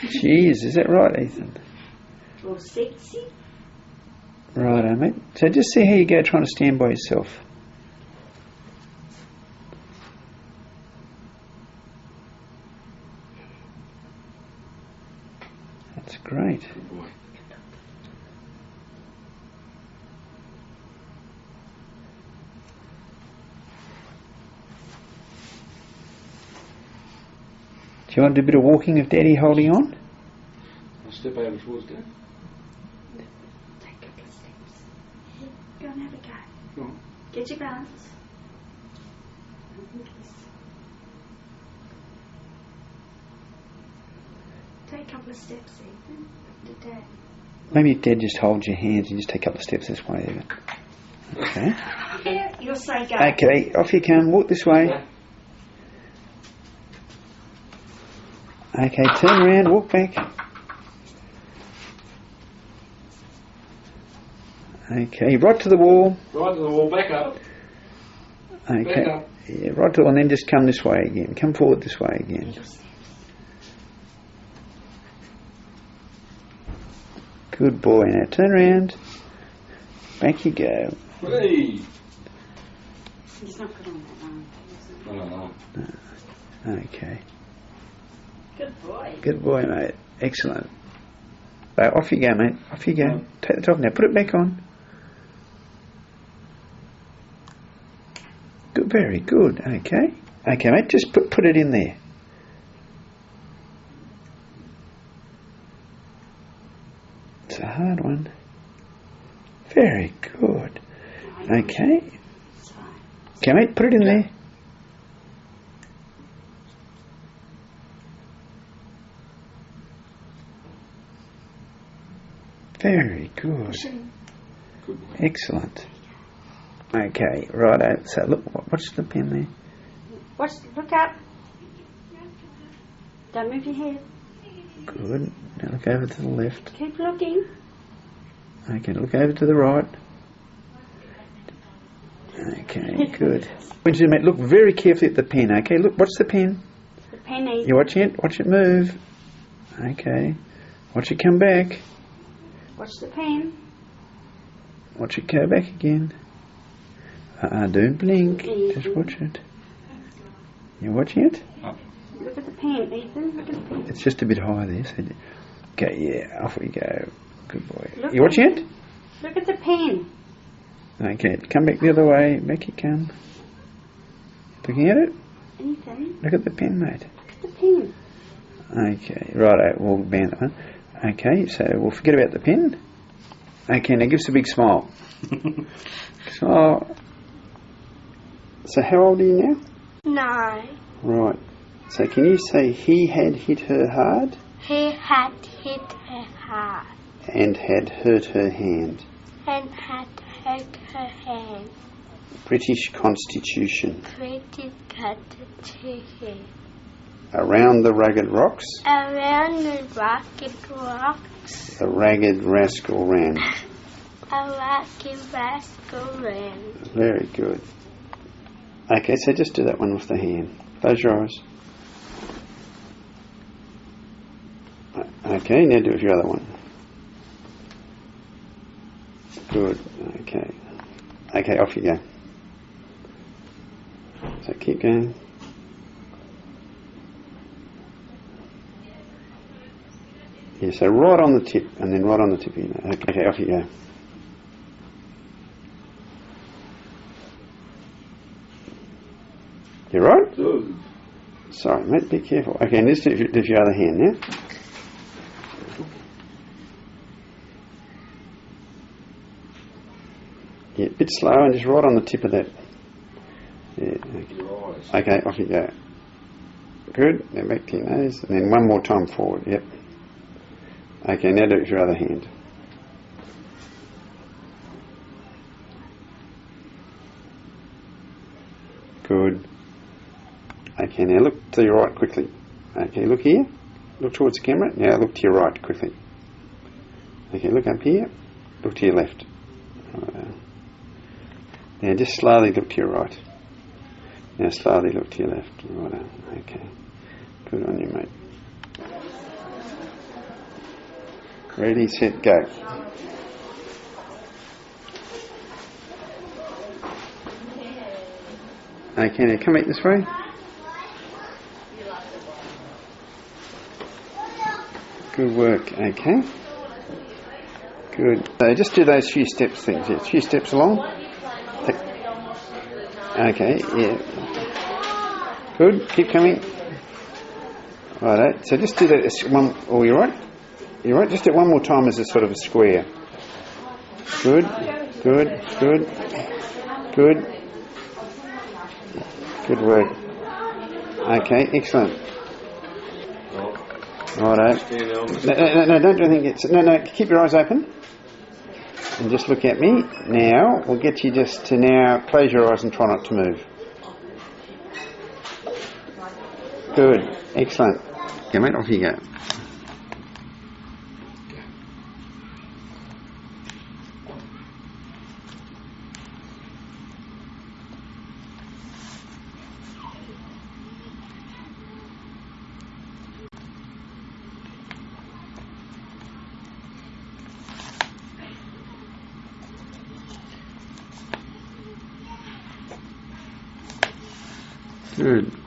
Jeez, is that right, Ethan? Or sexy. Righto, eh, mate. So just see how you go trying to stand by yourself. That's great. Do you want to do a bit of walking with Daddy holding on? I'll step over towards Dad. Take a couple of steps. Go and have a go. Go on. Get your balance. Take a couple of steps, Ethan. To Dad. Maybe Dad just holds your hands and just take a couple of steps this way, even. Okay. Here, you'll say go. Okay, off you come. Walk this way. Okay, turn around, walk back. Okay, right to the wall. Right to the wall, back up. Okay. Back up. Yeah, right to the wall, and then just come this way again. Come forward this way again. Good boy. Now turn around. Back you go. Hey! He's not good on that one. No, no, no. Okay. Good boy. Good boy, mate. Excellent. Right, off you go, mate. Off you go. Take the top now. Put it back on. Good. Very good. Okay. Okay, mate. Just put put it in there. It's a hard one. Very good. Okay. Okay, mate. Put it in there. Very good. Push it in. Good. Excellent. Okay, righto. Uh, so look, what- what's the pen there? Watch, look up. Don't move your head. Good. Now look over to the left. Keep looking. Okay, look over to the right. Okay, good. When you look very carefully at the pen. Okay, look, watch the pen. The penny. You watching it? Watch it move. Okay. Watch it come back. Watch the pen. Watch it go back again. Uh-uh, don't blink. Just watch it. You watching it? Look at the pen, Ethan. Look at the pen. It's just a bit high there. So okay, yeah, off we go. Good boy. Look You watching at- it? Look at the pen. Okay, come back the other way. Back you come. Looking at it? Ethan, Look at the pen, mate. look at the pen. Okay, right, we'll ban that one. Okay, so we'll forget about the pen. Okay, now give us a big smile. smile. So how old are you now? Nine. Right. So can you say he had hit her hard He had hit her hard and had hurt her hand? and had hurt her hand. British Constitution. Pretty cut to him. Around the rugged rocks, Around the rocky rocks, the ragged rascal ran. a ragged rascal ran. Very good. Okay, so just do that one with the hand. Close your eyes. Okay, now do your other one. Good. Okay. Okay, off you go. So keep going. Yeah, so right on the tip, and then right on the tip. of your nose. Okay, okay, off you go. You right? Good. Sorry, mate, be careful. Okay, and just do, do your other hand now. Yeah, a bit slow and just right on the tip of that. Yeah, okay. Okay, off you go. Good. Now back to your nose, and then one more time forward. Yep. Okay, now do it with your other hand. Good. Okay, now look to your right quickly. Okay, look here. Look towards the camera. Now look to your right quickly. Okay, look up here. Look to your left. Righto. Now just slowly look to your right. Now slowly look to your left. Okay. Good on you, mate. Ready, set, go. Okay, now come back this way. Good work, okay. Good. So just do those few steps things. Yeah, few steps along. Okay, yeah. Good, keep coming. Righto. So just do that one. Oh, you're right. You're right. Just do it one more time as a sort of a square. Good, good, good, good. Good work. Okay, excellent. Righto. No, no, no, don't do anything. It's, no, no, keep your eyes open. And just look at me. Now, we'll get you just to now close your eyes and try not to move. Good. Excellent. Okay, mate, off you go. Good.